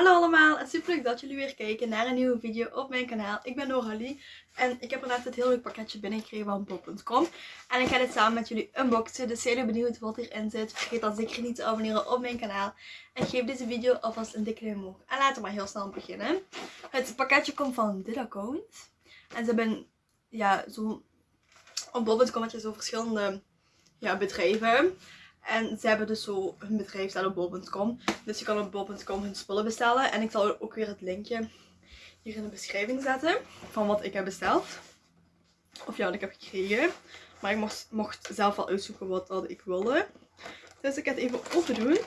Hallo allemaal en super leuk dat jullie weer kijken naar een nieuwe video op mijn kanaal. Ik ben Noralie en ik heb er net het heel leuk pakketje binnengekregen van bol.com. En ik ga dit samen met jullie unboxen, dus zijn jullie benieuwd wat hierin zit? Vergeet dan zeker niet te abonneren op mijn kanaal. En geef deze video alvast een dikke duim omhoog. En laten we maar heel snel beginnen. Het pakketje komt van dit account. En ze hebben, ja, zo... Op bol.com heb je zo verschillende ja, bedrijven. En ze hebben dus zo hun bedrijf staan op bol.com. Dus je kan op bol.com hun spullen bestellen. En ik zal ook weer het linkje hier in de beschrijving zetten. Van wat ik heb besteld. Of ja, wat ik heb gekregen. Maar ik mocht, zelf wel uitzoeken wat dat ik wilde. Dus ik ga het even open doen.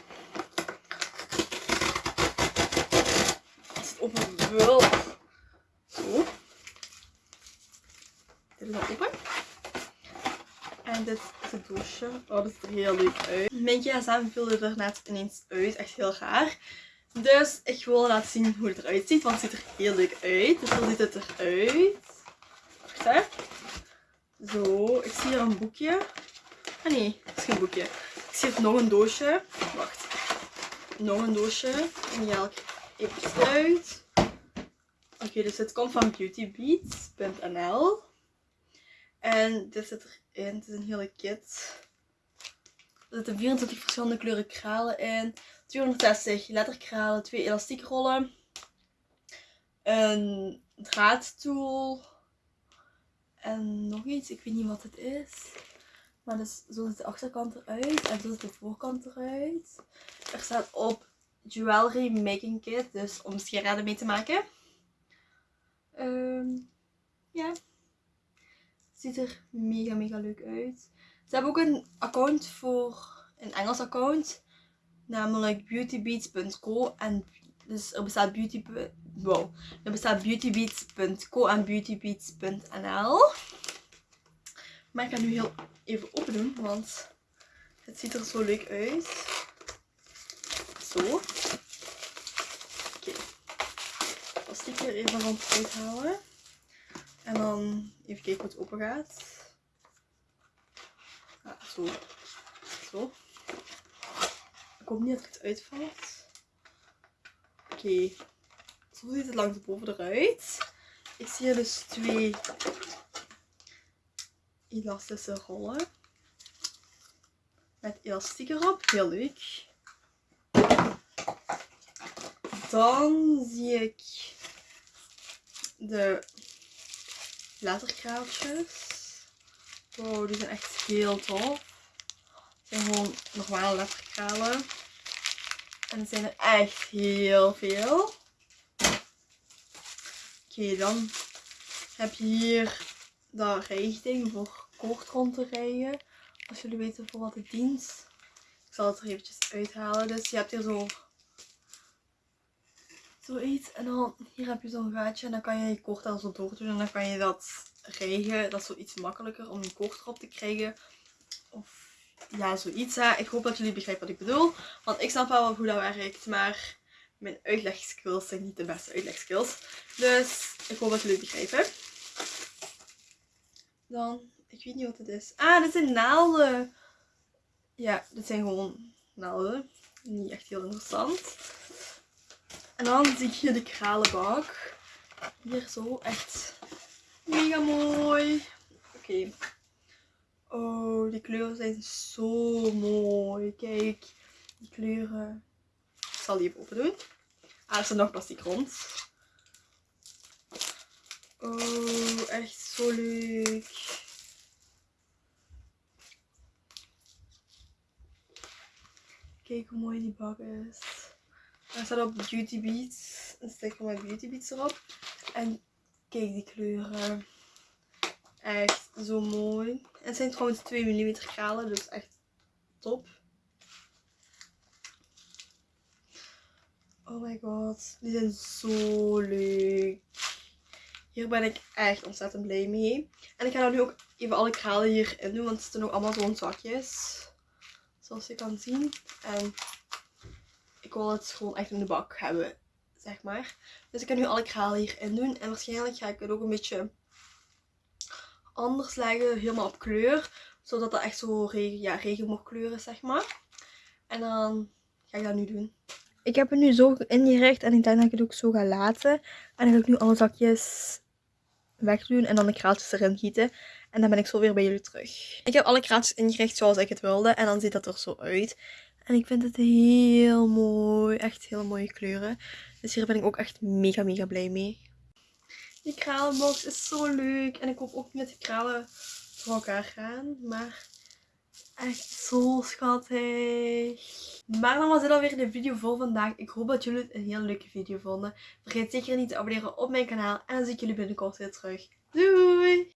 Als het open wil. Zo. Dit is al open. En dit is het doosje. Oh, dat ziet er heel leuk uit. Mijn gsm viel er net ineens uit. Echt heel raar. Dus ik wil laten zien hoe het eruit ziet. Want het ziet er heel leuk uit. Dus hoe ziet het eruit? Wacht hè. Zo, ik zie hier een boekje. Ah nee, het is geen boekje. Ik zie hier nog een doosje. Wacht. Nog een doosje. En die haal ik even uit. Oké, dus het komt van beautybeats.nl. En dit zit erin. Het is een hele kit. Er zitten 24 verschillende kleuren kralen in. 260 letterkralen. Twee elastiekrollen. Een draadtool. En nog iets. Ik weet niet wat het is. Maar dus, zo ziet de achterkant eruit. En zo ziet de voorkant eruit. Er staat op Jewelry Making Kit. Dus om sieraden mee te maken. Um, ja ziet er mega mega leuk uit. Ze hebben ook een account voor een Engels account. Namelijk beautybeats.co en dus er bestaat beauty wow, er bestaat beautybeats.co en beautybeats.nl. Maar ik ga nu heel even doen, want het ziet er zo leuk uit. Zo. Oké. Okay. Als ik er even rond uithalen. En dan even kijken hoe het open gaat. Ja, zo. Zo. Ik hoop niet dat het uitvalt. Oké. Zo ziet het langs de boven eruit. Ik zie hier dus twee elastische rollen. Met elastiek erop. Heel leuk. Dan zie ik de letterkraaltjes. Wow, die zijn echt heel tof. Het zijn gewoon normale letterkralen. En er zijn er echt heel veel. Oké, dan heb je hier dat rijgding voor kort rond te rijden. Als jullie weten voor wat het dient. Ik zal het er eventjes uithalen. Dus je hebt hier zo zoiets. En dan hier heb je zo'n gaatje en dan kan je je koord al zo door doen. En dan kan je dat rijgen. Dat is zoiets makkelijker om je koord erop te krijgen. Of ja, zoiets. Hè. Ik hoop dat jullie begrijpen wat ik bedoel. Want ik snap wel hoe dat werkt. Maar mijn uitlegskills zijn niet de beste uitlegskills. Dus ik hoop dat jullie begrijpen. Dan, ik weet niet wat het is. Ah, dit zijn naalden. Ja, dit zijn gewoon naalden. Niet echt heel interessant. En dan zie ik hier de kralenbak. Hier zo, echt mega mooi. Oké. Oh, die kleuren zijn zo mooi. Kijk, die kleuren. Ik zal die even open doen. Ah, er zit nog plastic rond. Oh, echt zo leuk. Kijk hoe mooi die bak is. Er staat op Beauty Beats. Een sticker met Beauty Beats erop. En kijk die kleuren. Echt zo mooi. Het zijn trouwens 2 mm kralen, dus echt top. Oh my god, die zijn zo leuk. Hier ben ik echt ontzettend blij mee. En ik ga dan nu ook even alle kralen hierin doen, want het zitten nog allemaal zo'n zakjes. Zoals je kan zien. En ik wil het gewoon echt in de bak hebben, zeg maar. Dus ik kan nu alle kralen hierin doen. En waarschijnlijk ga ik het ook een beetje anders leggen, helemaal op kleur. Zodat dat echt zo regen, ja, regenboogkleur is, zeg maar. En dan ga ik dat nu doen. Ik heb het nu zo ingericht en ik denk dat ik het ook zo ga laten. En dan ga ik nu alle zakjes wegdoen en dan de kraaltjes erin gieten. En dan ben ik zo weer bij jullie terug. Ik heb alle kraaltjes ingericht zoals ik het wilde en dan ziet dat er zo uit. En ik vind het heel mooi. Echt heel mooie kleuren. Dus hier ben ik ook echt mega mega blij mee. Die kralenbox is zo leuk. En ik hoop ook dat die kralen voor elkaar gaan. Maar echt zo schattig. Maar dan was dit alweer de video voor vandaag. Ik hoop dat jullie het een heel leuke video vonden. Vergeet zeker niet te abonneren op mijn kanaal. En dan zie ik jullie binnenkort weer terug. Doei!